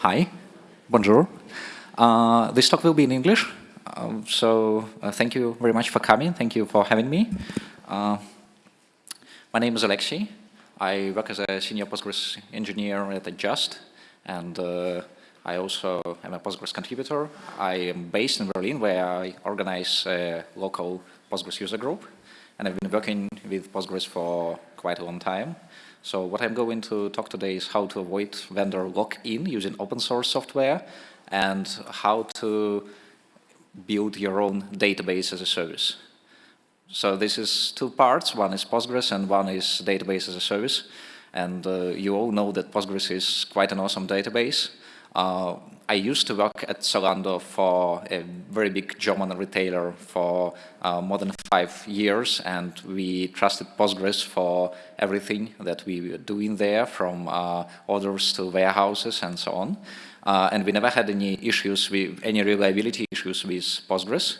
Hi, bonjour. Uh, this talk will be in English, um, so uh, thank you very much for coming. Thank you for having me. Uh, my name is Alexei. I work as a senior Postgres engineer at Just, and uh, I also am a Postgres contributor. I am based in Berlin, where I organize a local Postgres user group, and I've been working with Postgres for quite a long time. So what I'm going to talk today is how to avoid vendor lock-in using open source software and how to build your own database as a service. So this is two parts. One is Postgres and one is database as a service. And uh, you all know that Postgres is quite an awesome database. Uh, I used to work at Zalando for a very big German retailer for uh, more than five years, and we trusted Postgres for everything that we were doing there, from uh, orders to warehouses and so on. Uh, and we never had any issues with any reliability issues with Postgres.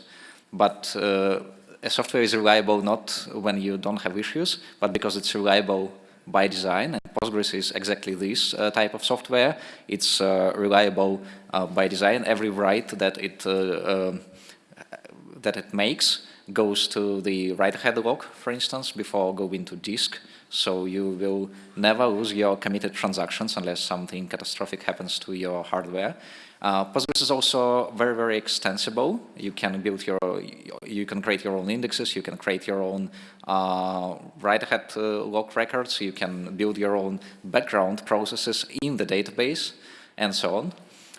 But uh, a software is reliable not when you don't have issues, but because it's reliable by design. Postgres is exactly this uh, type of software. It's uh, reliable uh, by design. Every write that it um, that it makes goes to the write-ahead log, for instance, before going to disk. So you will never lose your committed transactions unless something catastrophic happens to your hardware. Uh, Postgres is also very, very extensible. You can build your, you can create your own indexes, you can create your own uh, write-ahead uh, log records, you can build your own background processes in the database, and so on.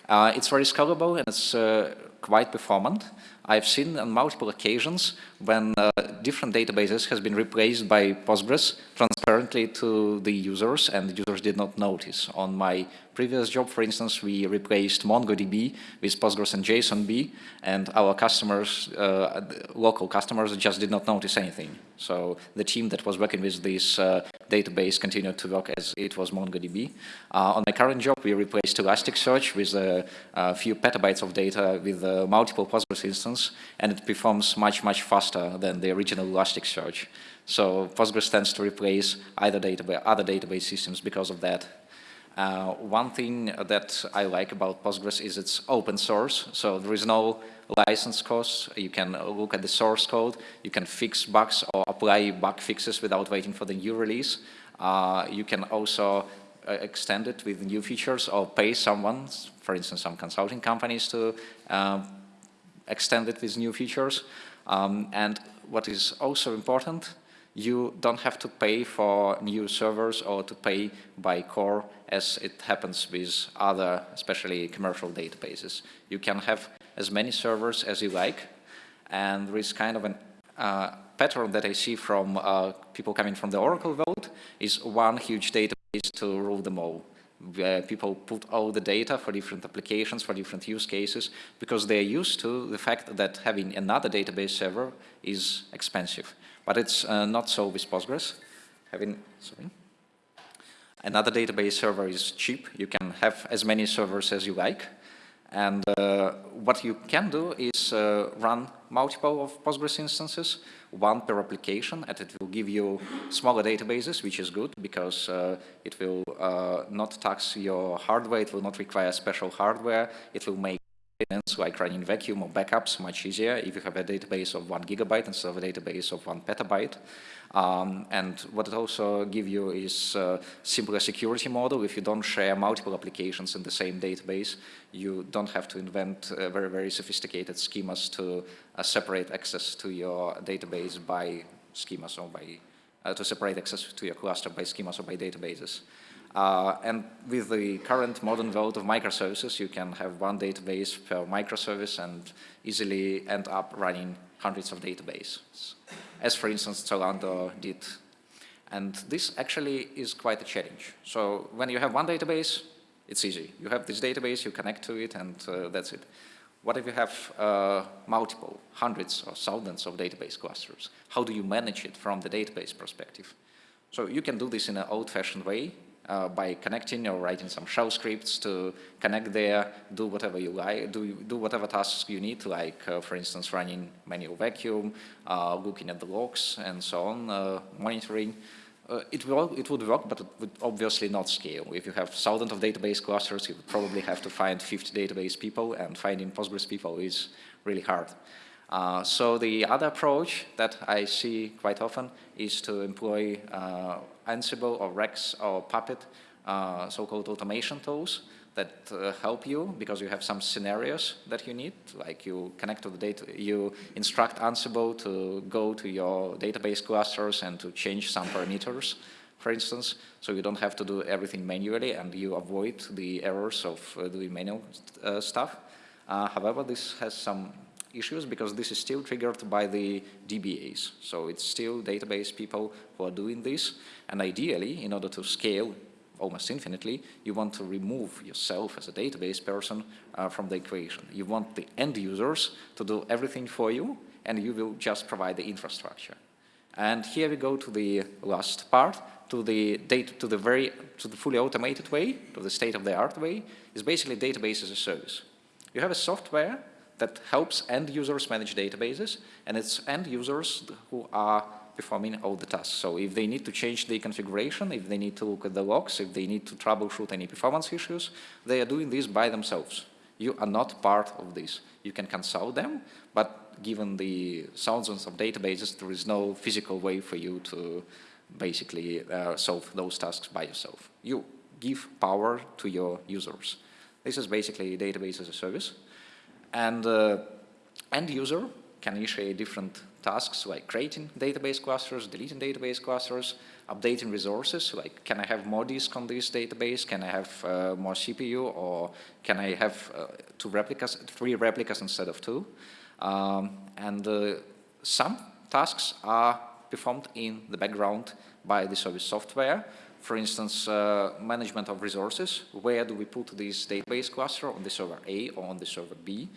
Uh, it's very scalable and it's uh, quite performant. I've seen on multiple occasions when uh, different databases has been replaced by Postgres transparently to the users and the users did not notice. On my previous job, for instance, we replaced MongoDB with Postgres and JSONB and our customers, uh, local customers just did not notice anything. So the team that was working with this uh, database continued to work as it was MongoDB. Uh, on my current job, we replaced Elasticsearch with a, a few petabytes of data with uh, multiple Postgres instances, and it performs much, much faster than the original Elasticsearch. So Postgres tends to replace either database, other database systems because of that. Uh, one thing that I like about Postgres is it's open source, so there is no license costs. You can look at the source code, you can fix bugs or apply bug fixes without waiting for the new release. Uh, you can also uh, extend it with new features or pay someone, for instance, some consulting companies to uh, extend it with new features. Um, and what is also important, you don't have to pay for new servers or to pay by core as it happens with other, especially commercial databases. You can have as many servers as you like, and there is kind of a uh, pattern that I see from uh, people coming from the Oracle world is one huge database to rule them all. Where people put all the data for different applications, for different use cases, because they're used to the fact that having another database server is expensive. But it's uh, not so with Postgres. Having, sorry. Another database server is cheap. You can have as many servers as you like. And uh, what you can do is uh, run multiple of Postgres instances, one per application, and it will give you smaller databases, which is good because uh, it will uh, not tax your hardware, it will not require special hardware, it will make like running vacuum or backups much easier if you have a database of one gigabyte instead of a database of one petabyte. Um, and what it also gives you is a simpler security model. If you don't share multiple applications in the same database, you don't have to invent uh, very, very sophisticated schemas to uh, separate access to your database by schemas or by, uh, to separate access to your cluster by schemas or by databases. Uh, and with the current modern world of microservices, you can have one database per microservice and easily end up running hundreds of databases, as for instance Zalando did. And this actually is quite a challenge. So when you have one database, it's easy. You have this database, you connect to it, and uh, that's it. What if you have uh, multiple, hundreds or thousands of database clusters? How do you manage it from the database perspective? So you can do this in an old-fashioned way uh, by connecting or writing some shell scripts to connect there, do whatever you like, do, do whatever tasks you need, like, uh, for instance, running manual vacuum, uh, looking at the logs and so on, uh, monitoring. Uh, it, will, it would work, but it would obviously not scale. If you have thousands of database clusters, you would probably have to find 50 database people, and finding Postgres people is really hard. Uh, so the other approach that I see quite often is to employ uh, Ansible or Rex or Puppet, uh, so-called automation tools that uh, help you because you have some scenarios that you need, like you connect to the data, you instruct Ansible to go to your database clusters and to change some parameters, for instance, so you don't have to do everything manually and you avoid the errors of uh, doing manual uh, stuff. However, this has some issues because this is still triggered by the DBAs. So it's still database people who are doing this. And ideally, in order to scale almost infinitely, you want to remove yourself as a database person uh, from the equation. You want the end users to do everything for you, and you will just provide the infrastructure. And here we go to the last part, to the data, to the very, to the fully automated way, to the state-of-the-art way, is basically database as a service. You have a software that helps end users manage databases, and it's end users who are performing all the tasks. So if they need to change the configuration, if they need to look at the logs, if they need to troubleshoot any performance issues, they are doing this by themselves. You are not part of this. You can consult them, but given the thousands of databases, there is no physical way for you to basically uh, solve those tasks by yourself. You give power to your users. This is basically database as a service. And uh, end user can initiate different tasks like creating database clusters, deleting database clusters, updating resources, like can I have more disk on this database, can I have uh, more CPU, or can I have uh, two replicas, three replicas instead of two. Um, and uh, some tasks are performed in the background by the service software. For instance, uh, management of resources. Where do we put this database cluster on the server A or on the server B?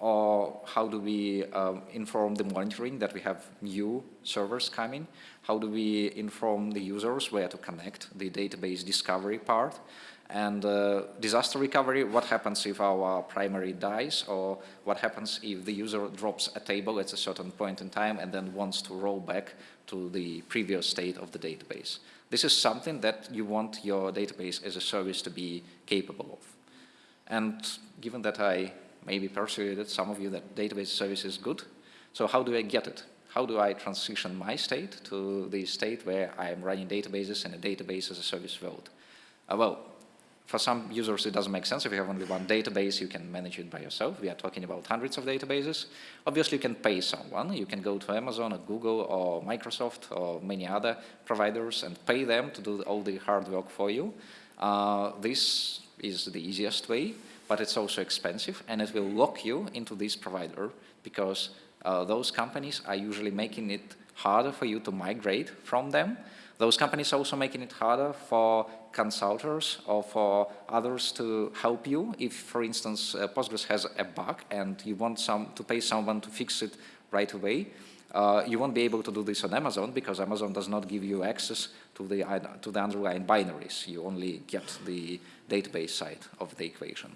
or how do we um, inform the monitoring that we have new servers coming? How do we inform the users where to connect the database discovery part? And uh, disaster recovery, what happens if our primary dies or what happens if the user drops a table at a certain point in time and then wants to roll back to the previous state of the database. This is something that you want your database as a service to be capable of. And given that I maybe persuaded some of you that database service is good. So how do I get it? How do I transition my state to the state where I am running databases and a database as a service world? Uh, well, for some users, it doesn't make sense. If you have only one database, you can manage it by yourself. We are talking about hundreds of databases. Obviously, you can pay someone. You can go to Amazon or Google or Microsoft or many other providers and pay them to do all the hard work for you. Uh, this is the easiest way but it's also expensive and it will lock you into this provider because uh, those companies are usually making it harder for you to migrate from them. Those companies are also making it harder for consultants or for others to help you. If, for instance, uh, Postgres has a bug and you want some to pay someone to fix it right away, uh, you won't be able to do this on Amazon because Amazon does not give you access to the, to the underlying binaries. You only get the database side of the equation.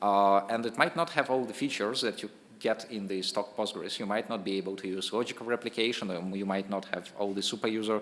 Uh, and it might not have all the features that you get in the stock Postgres. You might not be able to use logical replication, or you might not have all the super user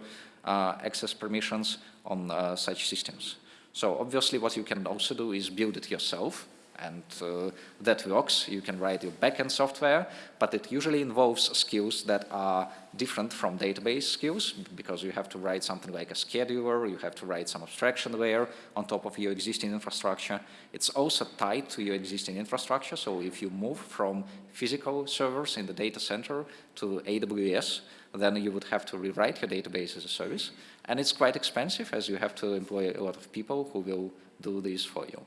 access permissions on uh, such systems. So obviously what you can also do is build it yourself and uh, that works. You can write your backend software, but it usually involves skills that are different from database skills because you have to write something like a scheduler, you have to write some abstraction layer on top of your existing infrastructure. It's also tied to your existing infrastructure, so if you move from physical servers in the data center to AWS, then you would have to rewrite your database as a service. And it's quite expensive as you have to employ a lot of people who will do this for you.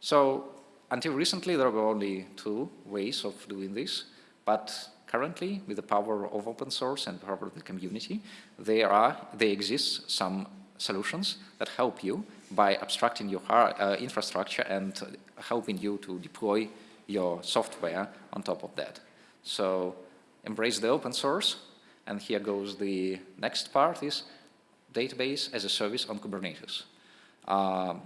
So until recently, there were only two ways of doing this, but currently, with the power of open source and the power of the community, there are, there exist some solutions that help you by abstracting your uh, infrastructure and helping you to deploy your software on top of that. So embrace the open source, and here goes the next part is database as a service on Kubernetes. Um,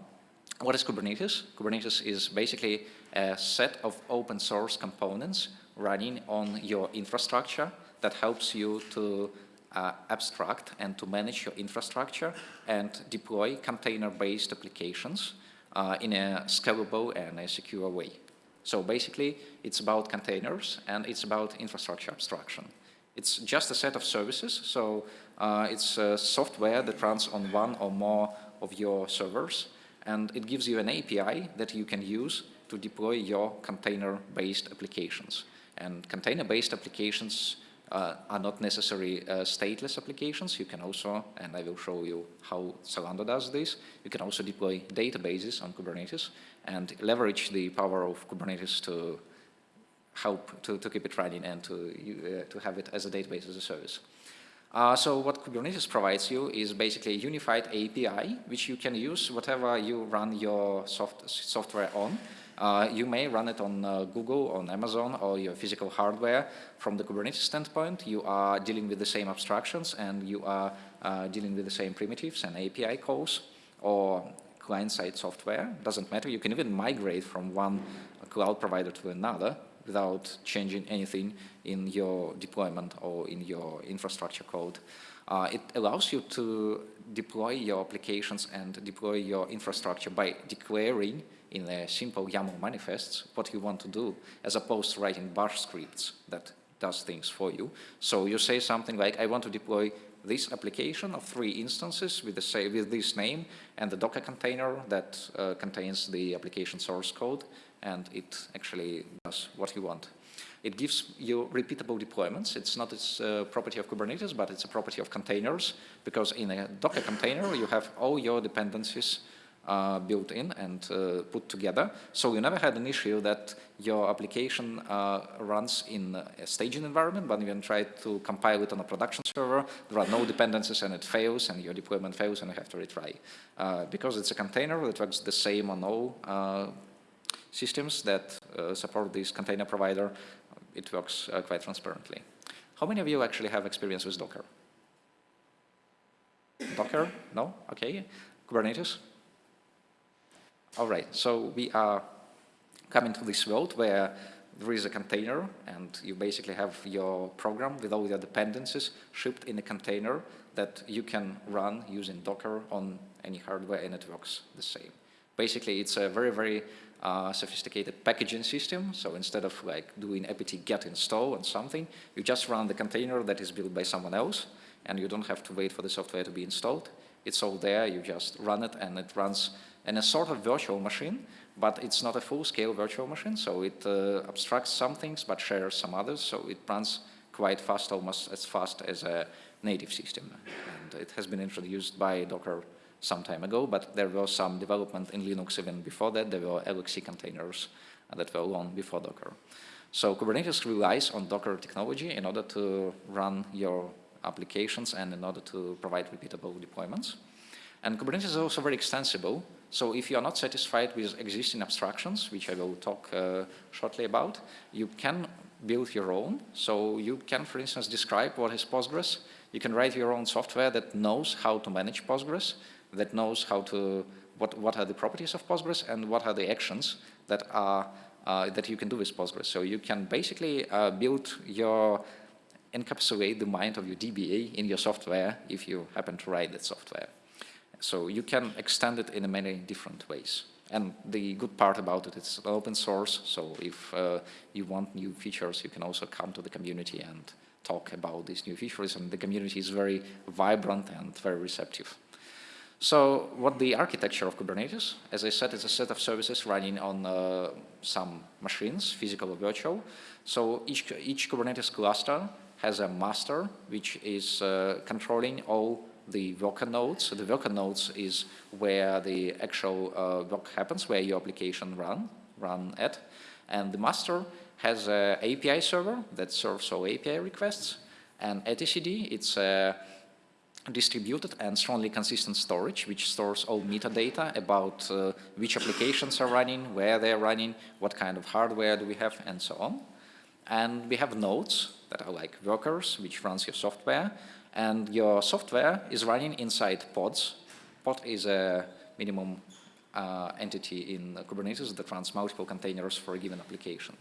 what is Kubernetes? Kubernetes is basically a set of open source components running on your infrastructure that helps you to uh, abstract and to manage your infrastructure and deploy container-based applications uh, in a scalable and a secure way. So basically, it's about containers and it's about infrastructure abstraction. It's just a set of services, so uh, it's software that runs on one or more of your servers, and it gives you an API that you can use to deploy your container-based applications. And container-based applications uh, are not necessarily uh, stateless applications. You can also, and I will show you how Zalando does this, you can also deploy databases on Kubernetes and leverage the power of Kubernetes to help to, to keep it running and to, uh, to have it as a database as a service. Uh, so what Kubernetes provides you is basically a unified API, which you can use whatever you run your soft software on. Uh, you may run it on uh, Google, on Amazon, or your physical hardware. From the Kubernetes standpoint, you are dealing with the same abstractions and you are uh, dealing with the same primitives and API calls or client-side software. Doesn't matter. You can even migrate from one cloud provider to another without changing anything in your deployment or in your infrastructure code. Uh, it allows you to deploy your applications and deploy your infrastructure by declaring in a simple YAML manifests what you want to do, as opposed to writing bash scripts that does things for you. So you say something like, I want to deploy this application of three instances with, the say, with this name and the Docker container that uh, contains the application source code, and it actually does what you want. It gives you repeatable deployments. It's not a uh, property of Kubernetes, but it's a property of containers, because in a Docker container, you have all your dependencies uh, built in and uh, put together. So you never had an issue that your application uh, runs in a staging environment, but when you try to compile it on a production server, there are no dependencies and it fails and your deployment fails and you have to retry. Uh, because it's a container that works the same on all uh, systems that uh, support this container provider, it works quite transparently. How many of you actually have experience with Docker? Docker? No? Okay. Kubernetes? All right, so we are coming to this world where there is a container and you basically have your program with all your dependencies shipped in a container that you can run using Docker on any hardware and it works the same. Basically, it's a very, very uh, sophisticated packaging system. So instead of like doing apt get install and something, you just run the container that is built by someone else and you don't have to wait for the software to be installed. It's all there, you just run it and it runs in a sort of virtual machine, but it's not a full-scale virtual machine, so it uh, abstracts some things but shares some others, so it runs quite fast, almost as fast as a native system. And it has been introduced by Docker some time ago, but there was some development in Linux even before that. There were LXC containers that were long before Docker. So Kubernetes relies on Docker technology in order to run your applications and in order to provide repeatable deployments. And Kubernetes is also very extensible. So if you are not satisfied with existing abstractions, which I will talk uh, shortly about, you can build your own. So you can, for instance, describe what is Postgres. You can write your own software that knows how to manage Postgres, that knows how to, what, what are the properties of Postgres and what are the actions that are uh, that you can do with Postgres. So you can basically uh, build your encapsulate the mind of your DBA in your software if you happen to write that software. So you can extend it in many different ways. And the good part about it, it's open source, so if uh, you want new features, you can also come to the community and talk about these new features, and the community is very vibrant and very receptive. So what the architecture of Kubernetes, as I said, it's a set of services running on uh, some machines, physical or virtual. So each, each Kubernetes cluster has a master, which is uh, controlling all the worker nodes. The worker nodes is where the actual uh, work happens, where your application run, run at. And the master has an API server that serves all API requests. And etcd, it's a distributed and strongly consistent storage, which stores all metadata about uh, which applications are running, where they're running, what kind of hardware do we have, and so on. And we have nodes that are like workers, which runs your software, and your software is running inside pods. Pod is a minimum uh, entity in Kubernetes that runs multiple containers for a given application.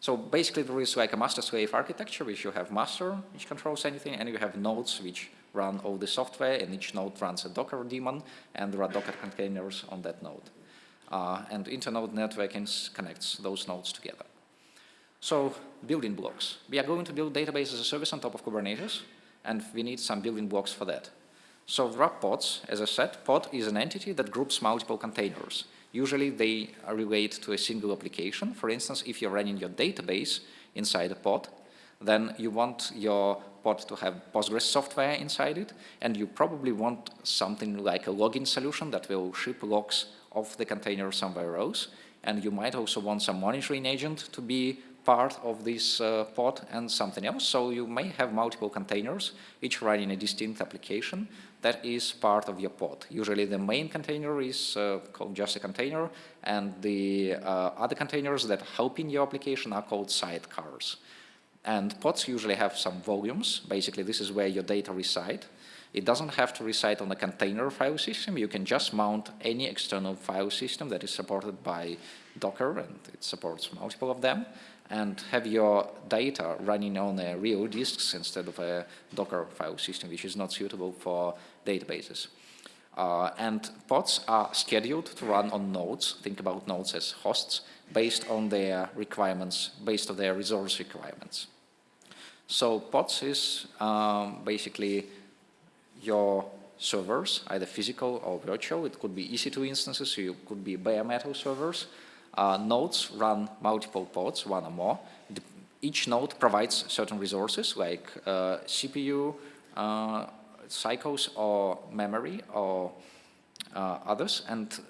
So basically there is like a master-slave architecture, which you have master, which controls anything, and you have nodes which run all the software, and each node runs a Docker daemon, and there are Docker containers on that node. Uh, and internode networking connects those nodes together. So building blocks. We are going to build database as a service on top of Kubernetes, and we need some building blocks for that. So are pods, as I said, pod is an entity that groups multiple containers. Usually they relate to a single application. For instance, if you're running your database inside a pod, then you want your pod to have Postgres software inside it, and you probably want something like a login solution that will ship logs of the container somewhere else. And you might also want some monitoring agent to be part of this uh, pod and something else. So you may have multiple containers, each running a distinct application that is part of your pod. Usually the main container is uh, called just a container, and the uh, other containers that help in your application are called sidecars. And pods usually have some volumes. Basically, this is where your data reside. It doesn't have to reside on a container file system. You can just mount any external file system that is supported by Docker, and it supports multiple of them and have your data running on a real disks instead of a Docker file system, which is not suitable for databases. Uh, and pods are scheduled to run on nodes, think about nodes as hosts, based on their requirements, based on their resource requirements. So pods is um, basically your servers, either physical or virtual. It could be EC2 instances, so it could be bare metal servers, uh, nodes run multiple pods, one or more. Each node provides certain resources like uh, CPU, uh, cycles or memory or uh, others and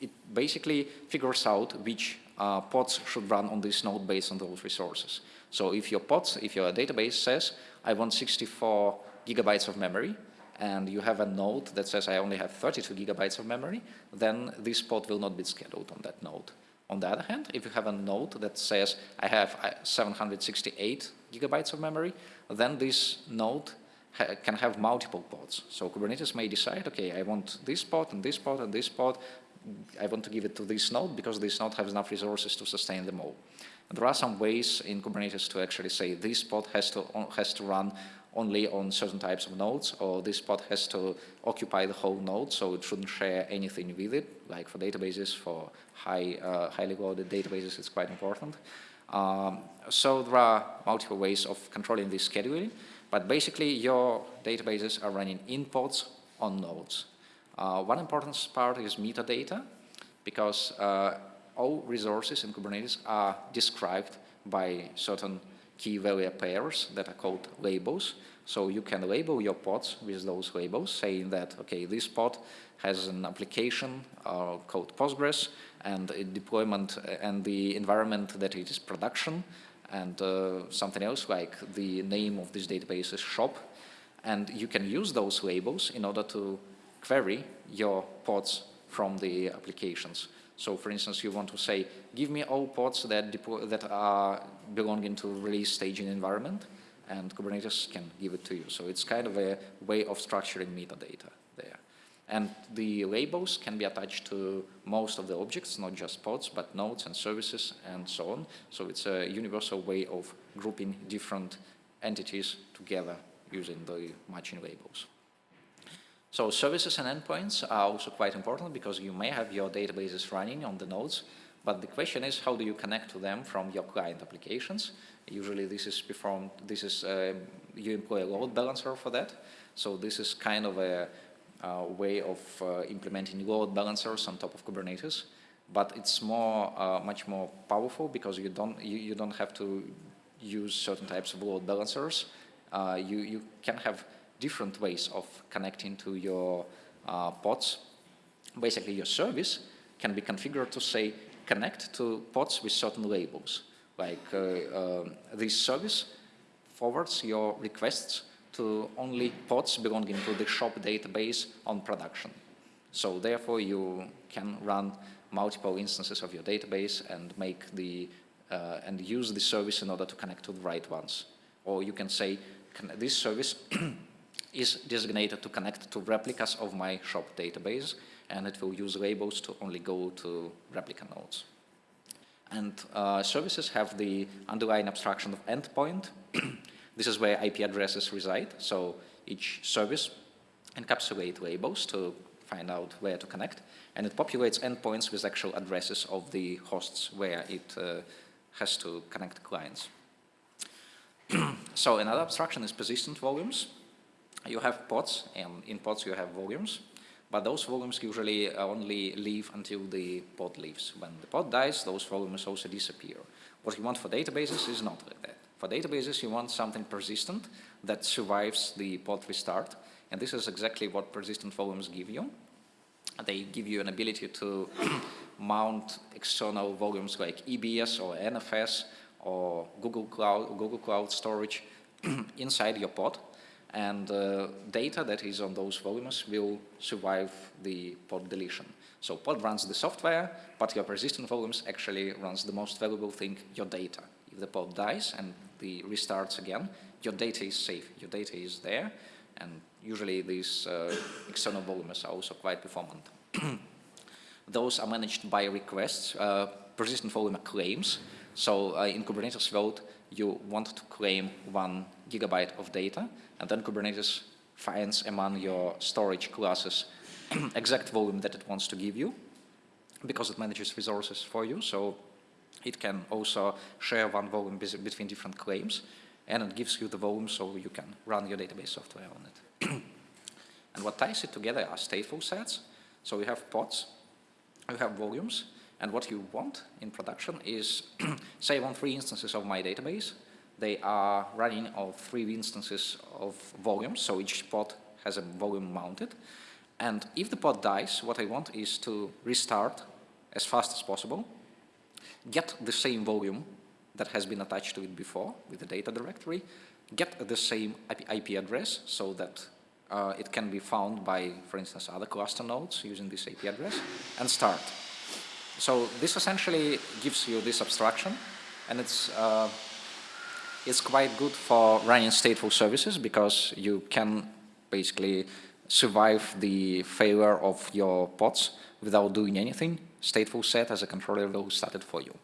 it basically figures out which uh, pods should run on this node based on those resources. So if your pods, if your database says I want 64 gigabytes of memory and you have a node that says I only have 32 gigabytes of memory, then this pod will not be scheduled on that node. On the other hand, if you have a node that says I have uh, 768 gigabytes of memory, then this node ha can have multiple pods. So Kubernetes may decide, okay, I want this pod and this pod and this pod. I want to give it to this node because this node has enough resources to sustain them all. There are some ways in Kubernetes to actually say this pod has to, has to run only on certain types of nodes, or this pod has to occupy the whole node, so it shouldn't share anything with it. Like for databases, for high, uh, highly loaded databases, it's quite important. Um, so there are multiple ways of controlling this scheduling, but basically your databases are running in pods on nodes. Uh, one important part is metadata, because uh, all resources in Kubernetes are described by certain key value pairs that are called labels. So you can label your pods with those labels, saying that, okay, this pod has an application uh, called Postgres and a deployment uh, and the environment that it is production and uh, something else like the name of this database is shop. And you can use those labels in order to query your pods from the applications. So for instance, you want to say, give me all pods that, that are belonging to release staging environment, and Kubernetes can give it to you. So it's kind of a way of structuring metadata there. And the labels can be attached to most of the objects, not just pods, but nodes and services and so on. So it's a universal way of grouping different entities together using the matching labels. So services and endpoints are also quite important because you may have your databases running on the nodes, but the question is how do you connect to them from your client applications? Usually this is performed, this is, uh, you employ a load balancer for that. So this is kind of a, a way of uh, implementing load balancers on top of Kubernetes, but it's more, uh, much more powerful because you don't, you, you don't have to use certain types of load balancers. Uh, you, you can have different ways of connecting to your uh, pods. Basically, your service can be configured to say connect to pods with certain labels. Like uh, uh, this service forwards your requests to only pods belonging to the shop database on production. So therefore, you can run multiple instances of your database and make the uh, and use the service in order to connect to the right ones. Or you can say this service is designated to connect to replicas of my shop database and it will use labels to only go to replica nodes. And uh, services have the underlying abstraction of endpoint. this is where IP addresses reside. So each service encapsulate labels to find out where to connect. And it populates endpoints with actual addresses of the hosts where it uh, has to connect clients. so another abstraction is persistent volumes. You have pods, and in pods you have volumes. But those volumes usually uh, only live until the pod leaves. When the pod dies, those volumes also disappear. What you want for databases is not like that. For databases, you want something persistent that survives the pod restart. And this is exactly what persistent volumes give you. They give you an ability to mount external volumes like EBS or NFS or Google Cloud, Google Cloud Storage inside your pod and uh, data that is on those volumes will survive the pod deletion. So pod runs the software, but your persistent volumes actually runs the most valuable thing, your data. If the pod dies and the restarts again, your data is safe, your data is there, and usually these uh, external volumes are also quite performant. Those are managed by requests, uh, persistent volume claims. So uh, in Kubernetes world, you want to claim one gigabyte of data, and then Kubernetes finds among your storage classes exact volume that it wants to give you, because it manages resources for you. So it can also share one volume between different claims, and it gives you the volume so you can run your database software on it. and what ties it together are stateful sets. So you have pods, you have volumes, and what you want in production is, say want three instances of my database. They are running on three instances of volumes, so each pod has a volume mounted. And if the pod dies, what I want is to restart as fast as possible, get the same volume that has been attached to it before with the data directory, get the same IP address so that uh, it can be found by, for instance, other cluster nodes using this IP address, and start. So this essentially gives you this abstraction, and it's uh, it's quite good for running stateful services because you can basically survive the failure of your pods without doing anything. Stateful set as a controller will start it for you.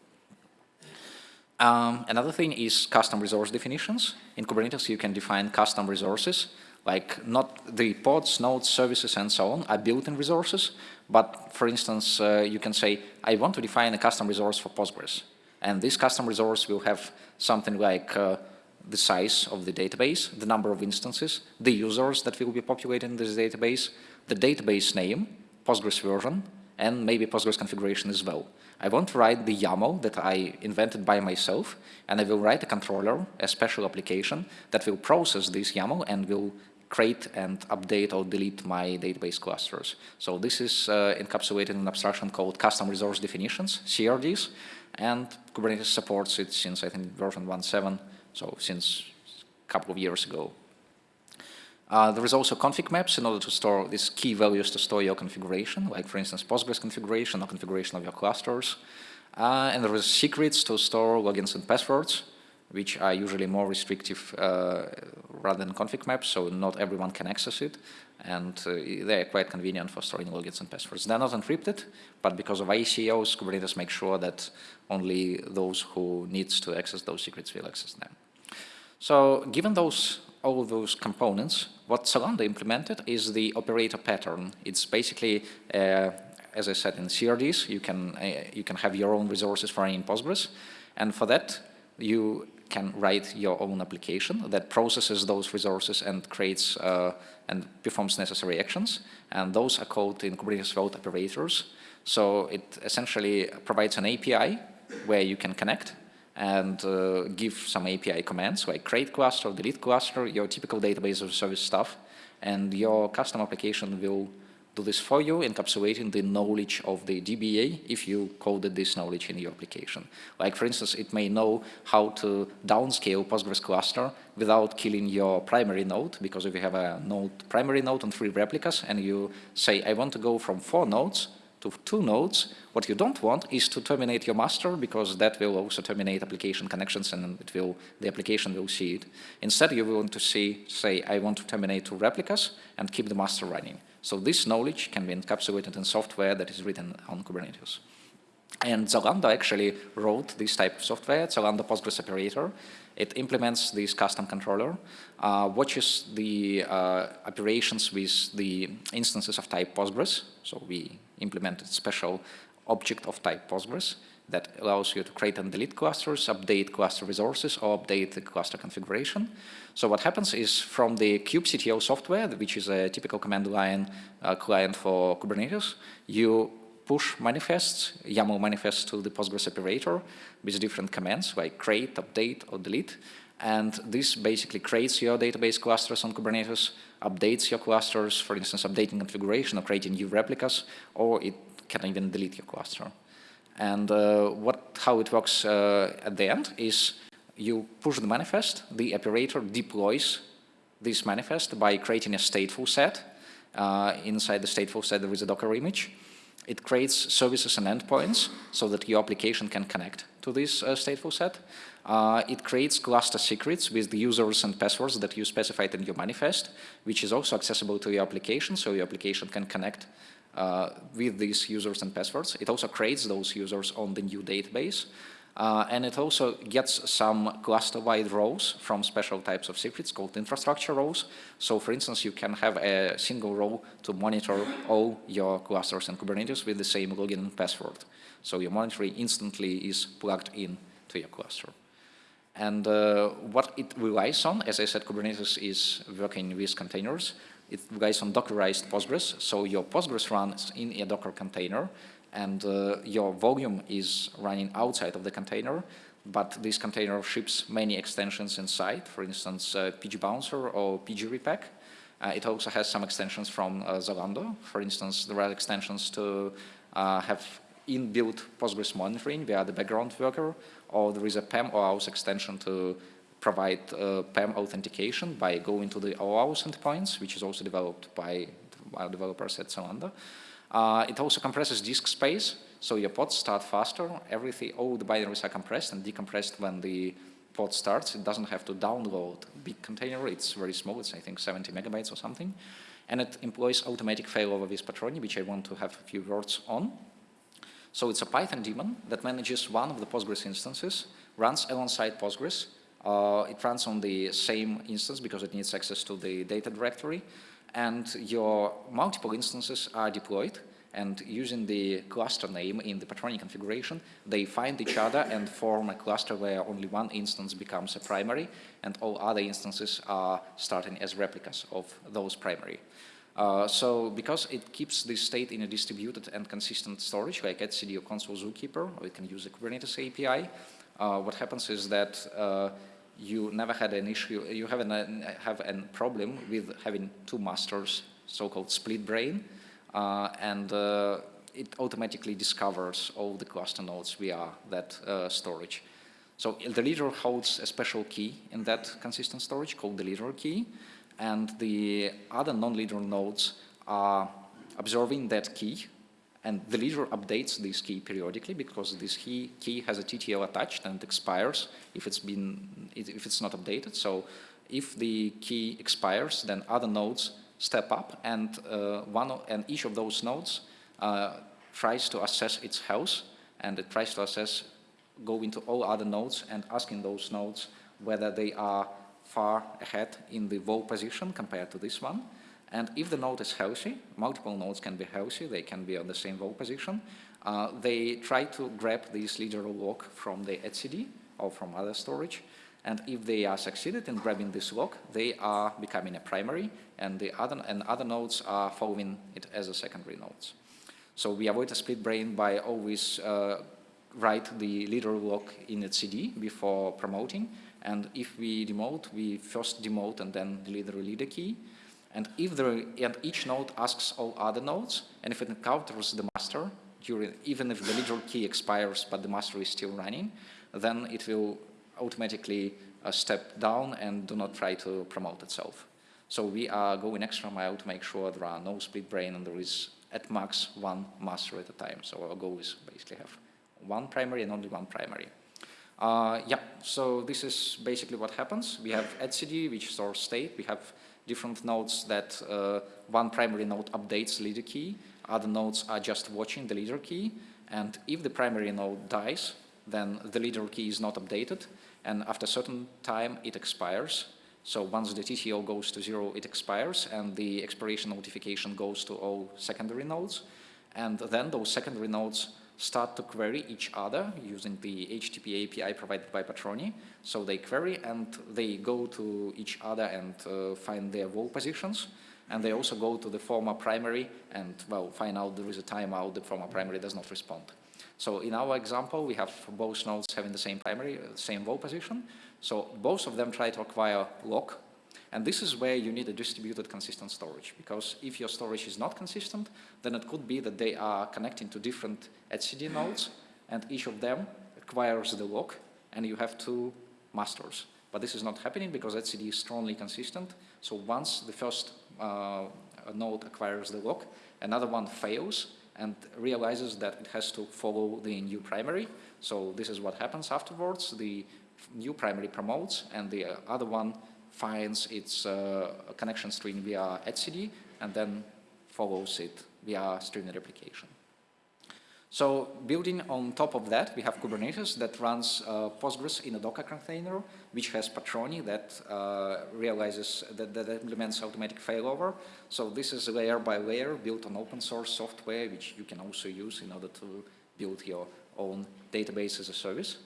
Um, another thing is custom resource definitions. In Kubernetes, you can define custom resources, like not the pods, nodes, services, and so on are built-in resources, but for instance, uh, you can say, I want to define a custom resource for Postgres. And this custom resource will have something like uh, the size of the database, the number of instances, the users that will be populating this database, the database name, Postgres version, and maybe Postgres configuration as well. I want to write the YAML that I invented by myself, and I will write a controller, a special application that will process this YAML and will create and update or delete my database clusters. So this is uh, encapsulated in an abstraction called custom resource definitions, CRDs, and Kubernetes supports it since I think version 1.7, so since a couple of years ago. Uh, there is also config maps in order to store these key values to store your configuration, like for instance Postgres configuration or configuration of your clusters. Uh, and there is secrets to store logins and passwords, which are usually more restrictive uh, rather than config maps, so not everyone can access it. And uh, they're quite convenient for storing logins and passwords. They're not encrypted, but because of ICOs, Kubernetes makes sure that only those who needs to access those secrets will access them. So given those all those components, what Zalando implemented is the operator pattern. It's basically, uh, as I said in CRDs, you can, uh, you can have your own resources for running Postgres. And for that, you can write your own application that processes those resources and creates uh, and performs necessary actions. And those are called in Kubernetes Vault operators. So it essentially provides an API where you can connect and uh, give some API commands like create cluster, delete cluster, your typical database of service stuff, and your custom application will do this for you, encapsulating the knowledge of the DBA if you coded this knowledge in your application. Like for instance, it may know how to downscale Postgres cluster without killing your primary node, because if you have a node primary node and three replicas, and you say, I want to go from four nodes to two nodes. What you don't want is to terminate your master because that will also terminate application connections and it will, the application will see it. Instead, you want to see, say, I want to terminate two replicas and keep the master running. So this knowledge can be encapsulated in software that is written on Kubernetes. And Zalando actually wrote this type of software, Zalando Postgres operator. It implements this custom controller, uh, watches the uh, operations with the instances of type Postgres. So we implemented special object of type Postgres that allows you to create and delete clusters, update cluster resources, or update the cluster configuration. So what happens is from the kubectl software, which is a typical command line uh, client for Kubernetes, you push manifests, YAML manifests to the Postgres operator with different commands like create, update, or delete. And this basically creates your database clusters on Kubernetes, updates your clusters, for instance, updating configuration or creating new replicas, or it can even delete your cluster. And uh, what, how it works uh, at the end is you push the manifest, the operator deploys this manifest by creating a stateful set. Uh, inside the stateful set, there is a Docker image. It creates services and endpoints so that your application can connect to this uh, stateful set. Uh, it creates cluster secrets with the users and passwords that you specified in your manifest, which is also accessible to your application, so your application can connect uh, with these users and passwords. It also creates those users on the new database. Uh, and it also gets some cluster-wide roles from special types of secrets called infrastructure roles. So for instance, you can have a single row to monitor all your clusters in Kubernetes with the same login and password. So your monitoring instantly is plugged in to your cluster. And uh, what it relies on, as I said, Kubernetes is working with containers. It relies on Dockerized Postgres. So your Postgres runs in a Docker container and uh, your volume is running outside of the container, but this container ships many extensions inside, for instance, uh, PgBouncer or PG Repack. Uh, it also has some extensions from uh, Zalando. For instance, there are extensions to uh, have inbuilt Postgres monitoring via the background worker, or there is a PAM OAuth extension to provide uh, PAM authentication by going to the OAuth endpoints, which is also developed by our developers at Zalando. Uh, it also compresses disk space, so your pods start faster. Everything, all the binaries are compressed and decompressed when the pod starts. It doesn't have to download big container. It's very small. It's, I think, 70 megabytes or something. And it employs automatic failover with Patroni, which I want to have a few words on. So it's a Python daemon that manages one of the Postgres instances, runs alongside Postgres. Uh, it runs on the same instance because it needs access to the data directory and your multiple instances are deployed and using the cluster name in the Patroni configuration, they find each other and form a cluster where only one instance becomes a primary and all other instances are starting as replicas of those primary. Uh, so because it keeps this state in a distributed and consistent storage like etcd or Consul Zookeeper, or it can use the Kubernetes API, uh, what happens is that uh, you never had an issue, you have a, have a problem with having two masters, so-called split brain, uh, and uh, it automatically discovers all the cluster nodes via that uh, storage. So the leader holds a special key in that consistent storage called the leader key, and the other non-leader nodes are observing that key and the leader updates this key periodically because this key, key has a TTL attached and expires if it's been if it's not updated. So if the key expires, then other nodes step up and uh, one and each of those nodes uh, tries to assess its health and it tries to assess go into all other nodes and asking those nodes whether they are far ahead in the WAL position compared to this one. And if the node is healthy, multiple nodes can be healthy, they can be on the same WAL position, uh, they try to grab this leader lock from the etcd or from other storage. And if they are succeeded in grabbing this lock, they are becoming a primary, and the other and other nodes are following it as a secondary nodes. So we avoid a split brain by always uh, write the leader lock in etcd before promoting. And if we demote, we first demote and then delete the leader key. And if the, and each node asks all other nodes, and if it encounters the master, during, even if the leader key expires but the master is still running, then it will automatically uh, step down and do not try to promote itself. So we are going extra mile to make sure there are no split brain and there is at max one master at a time. So our goal is basically have one primary and only one primary. Uh, yeah, so this is basically what happens. We have etcd, which stores state. We have different nodes that uh, one primary node updates leader key, other nodes are just watching the leader key, and if the primary node dies, then the leader key is not updated, and after a certain time it expires. So once the TTL goes to zero, it expires, and the expiration notification goes to all secondary nodes. And then those secondary nodes start to query each other using the HTTP API provided by Patroni. So they query and they go to each other and uh, find their WAL positions. And they also go to the former primary and, well, find out there is a timeout, the former primary does not respond. So in our example, we have both nodes having the same primary, uh, same WAL position. So both of them try to acquire lock. And this is where you need a distributed consistent storage, because if your storage is not consistent, then it could be that they are connecting to different etcd nodes, and each of them acquires the lock, and you have two masters. But this is not happening because etcd is strongly consistent. So once the first uh, node acquires the lock, another one fails, and realizes that it has to follow the new primary. So this is what happens afterwards. The new primary promotes and the other one finds its uh, connection string via etcd and then follows it via streaming replication. So building on top of that, we have Kubernetes that runs uh, Postgres in a Docker container, which has Patroni that uh, realizes, that, that, implements automatic failover. So this is layer by layer built on open source software, which you can also use in order to build your own database as a service.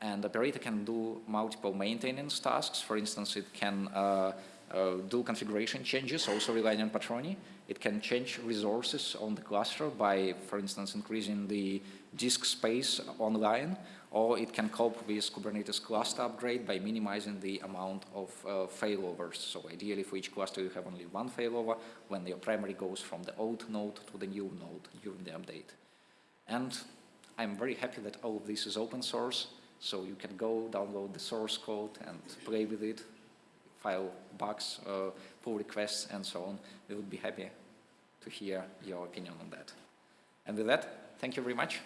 And the operator can do multiple maintenance tasks. For instance, it can uh, uh, do configuration changes, also relying on Patroni. It can change resources on the cluster by, for instance, increasing the disk space online, or it can cope with Kubernetes cluster upgrade by minimizing the amount of uh, failovers. So ideally for each cluster you have only one failover when your primary goes from the old node to the new node during the update. And I'm very happy that all of this is open source, so you can go download the source code and play with it file bugs, uh, pull requests, and so on. We would be happy to hear your opinion on that. And with that, thank you very much.